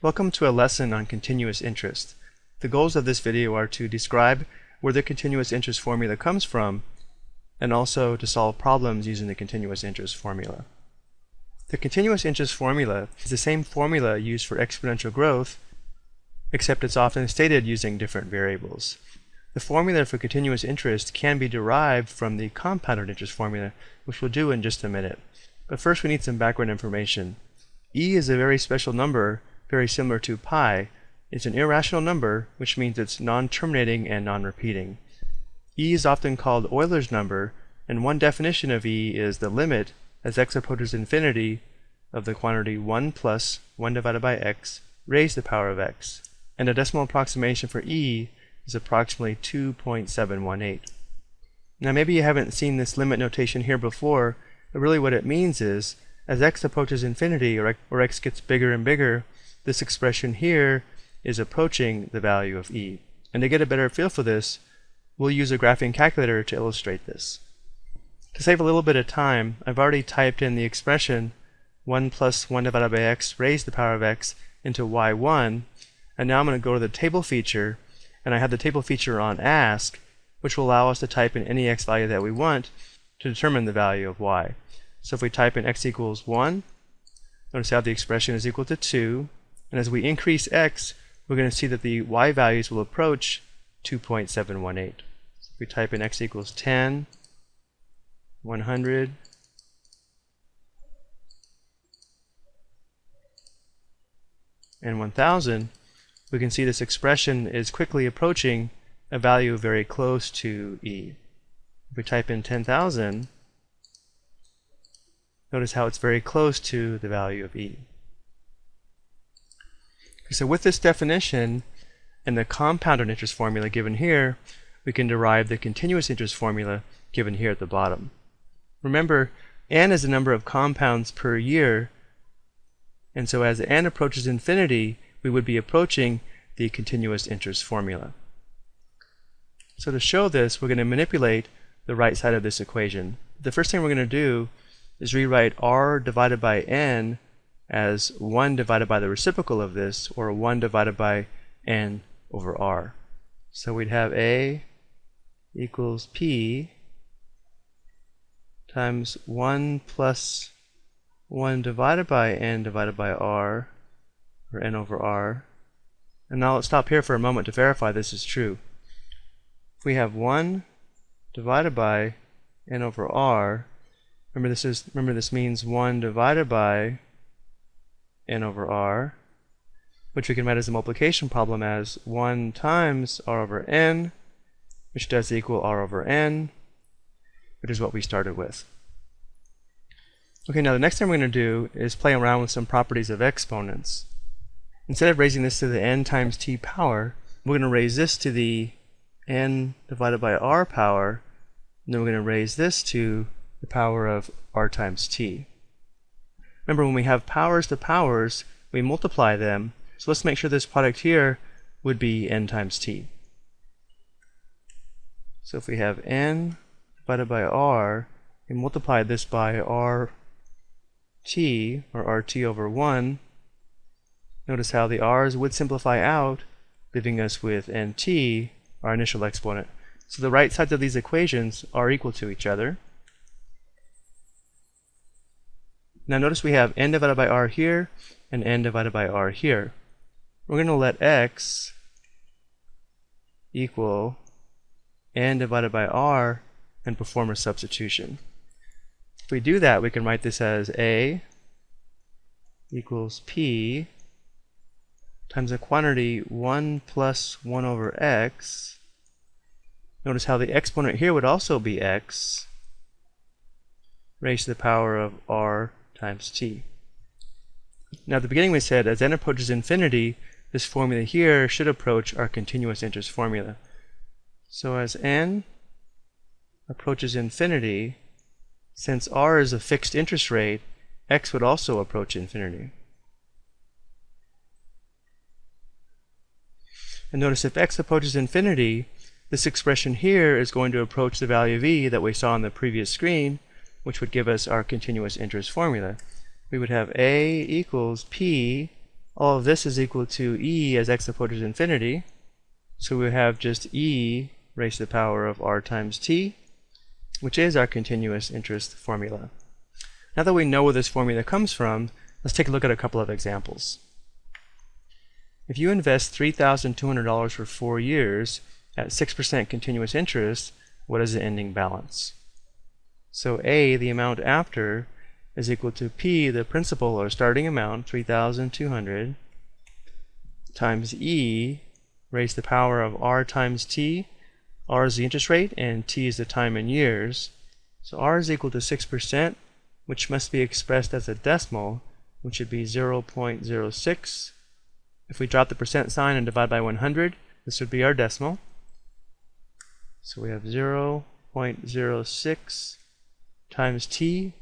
Welcome to a lesson on continuous interest. The goals of this video are to describe where the continuous interest formula comes from and also to solve problems using the continuous interest formula. The continuous interest formula is the same formula used for exponential growth except it's often stated using different variables. The formula for continuous interest can be derived from the compounded interest formula which we'll do in just a minute. But first we need some background information. e is a very special number very similar to pi, it's an irrational number, which means it's non-terminating and non-repeating. e is often called Euler's number, and one definition of e is the limit, as x approaches infinity, of the quantity 1 plus 1 divided by x raised to the power of x. And a decimal approximation for e is approximately 2.718. Now maybe you haven't seen this limit notation here before, but really what it means is, as x approaches infinity, or, or x gets bigger and bigger, this expression here is approaching the value of e. And to get a better feel for this, we'll use a graphing calculator to illustrate this. To save a little bit of time, I've already typed in the expression 1 plus 1 divided by x raised to the power of x into y1, and now I'm going to go to the table feature, and I have the table feature on ask, which will allow us to type in any x value that we want to determine the value of y. So if we type in x equals 1, notice how the expression is equal to 2, and as we increase x, we're going to see that the y values will approach 2.718. So if we type in x equals 10, 100, and 1000, we can see this expression is quickly approaching a value very close to e. If we type in 10,000, notice how it's very close to the value of e. So with this definition and the compounded interest formula given here, we can derive the continuous interest formula given here at the bottom. Remember, n is the number of compounds per year, and so as n approaches infinity, we would be approaching the continuous interest formula. So to show this, we're going to manipulate the right side of this equation. The first thing we're going to do is rewrite r divided by n as 1 divided by the reciprocal of this, or 1 divided by n over r. So we'd have a equals p times 1 plus 1 divided by n divided by r, or n over r. And now let's stop here for a moment to verify this is true. If we have 1 divided by n over r, remember this is remember this means 1 divided by n over r, which we can write as a multiplication problem as 1 times r over n, which does equal r over n, which is what we started with. Okay, now the next thing we're going to do is play around with some properties of exponents. Instead of raising this to the n times t power, we're going to raise this to the n divided by r power, and then we're going to raise this to the power of r times t. Remember, when we have powers to powers, we multiply them. So let's make sure this product here would be n times t. So if we have n divided by r, we multiply this by r t, or rt over 1, notice how the r's would simplify out, leaving us with nt, our initial exponent. So the right sides of these equations are equal to each other. Now notice we have n divided by r here and n divided by r here. We're going to let x equal n divided by r and perform a substitution. If we do that, we can write this as a equals p times the quantity 1 plus 1 over x. Notice how the exponent here would also be x raised to the power of r times t. Now at the beginning we said as n approaches infinity, this formula here should approach our continuous interest formula. So as n approaches infinity, since r is a fixed interest rate, x would also approach infinity. And notice if x approaches infinity, this expression here is going to approach the value of e that we saw on the previous screen, which would give us our continuous interest formula. We would have A equals P all of this is equal to e as x approaches infinity. So we have just e raised to the power of r times t, which is our continuous interest formula. Now that we know where this formula comes from, let's take a look at a couple of examples. If you invest $3,200 for four years at 6% continuous interest, what is the ending balance? So A, the amount after, is equal to P, the principal or starting amount, 3,200, times E raised to the power of R times T. R is the interest rate and T is the time in years. So R is equal to 6%, which must be expressed as a decimal, which would be 0.06. If we drop the percent sign and divide by 100, this would be our decimal. So we have 0.06 times T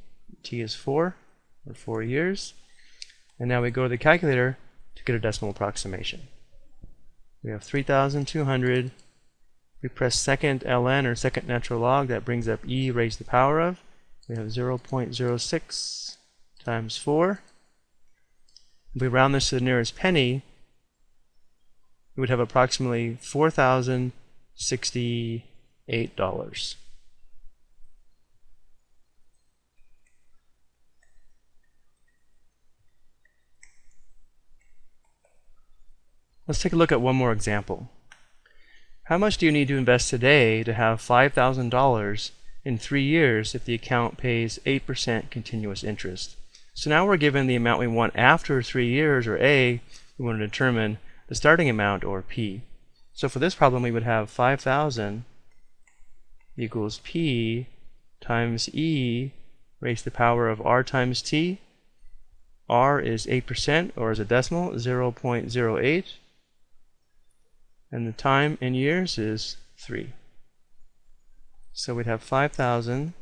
t is 4, or 4 years. And now we go to the calculator to get a decimal approximation. We have 3,200. We press second ln, or second natural log, that brings up e raised to the power of. We have 0.06 times 4. If we round this to the nearest penny, we would have approximately $4,068. Let's take a look at one more example. How much do you need to invest today to have $5,000 in three years if the account pays 8% continuous interest? So now we're given the amount we want after three years, or A, we want to determine the starting amount, or P. So for this problem, we would have 5,000 equals P times E raised to the power of R times T. R is 8%, or as a decimal, 0.08 and the time in years is 3. So we'd have 5,000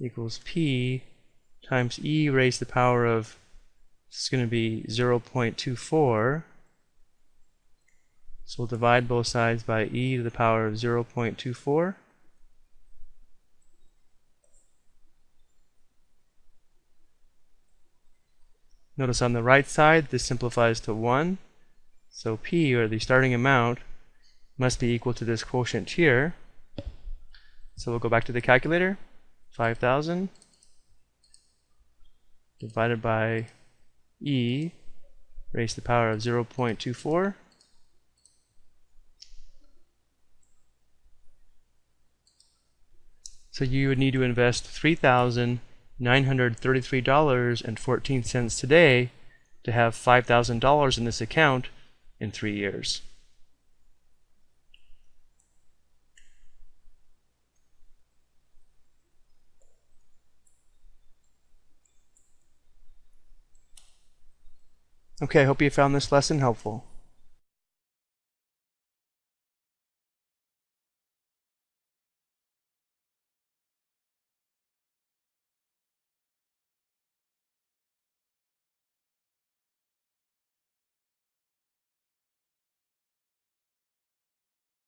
equals P times E raised to the power of, this is going to be 0.24. So we'll divide both sides by E to the power of 0.24. Notice on the right side, this simplifies to 1. So P, or the starting amount, must be equal to this quotient here. So we'll go back to the calculator. 5,000 divided by E raised to the power of 0.24. So you would need to invest $3,933.14 today to have $5,000 in this account in three years. Okay, I hope you found this lesson helpful.